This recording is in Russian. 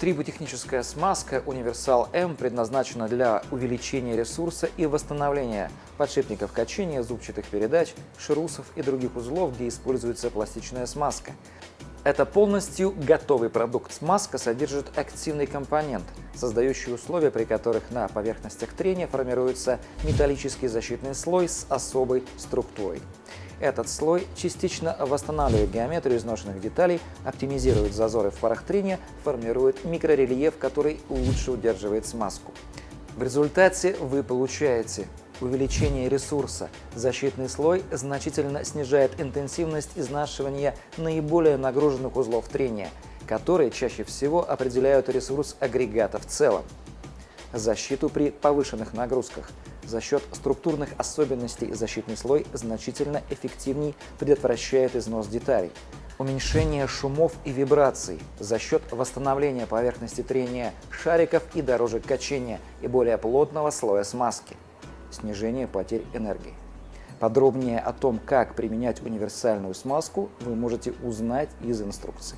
Триботехническая смазка Универсал М предназначена для увеличения ресурса и восстановления подшипников качения, зубчатых передач, шрусов и других узлов, где используется пластичная смазка. Это полностью готовый продукт. Смазка содержит активный компонент, создающий условия, при которых на поверхностях трения формируется металлический защитный слой с особой структурой. Этот слой частично восстанавливает геометрию изношенных деталей, оптимизирует зазоры в парах трения, формирует микрорельеф, который лучше удерживает смазку. В результате вы получаете увеличение ресурса. Защитный слой значительно снижает интенсивность изнашивания наиболее нагруженных узлов трения, которые чаще всего определяют ресурс агрегата в целом. Защиту при повышенных нагрузках – за счет структурных особенностей защитный слой значительно эффективнее предотвращает износ деталей. Уменьшение шумов и вибраций за счет восстановления поверхности трения шариков и дорожек качения и более плотного слоя смазки. Снижение потерь энергии. Подробнее о том, как применять универсальную смазку, вы можете узнать из инструкции.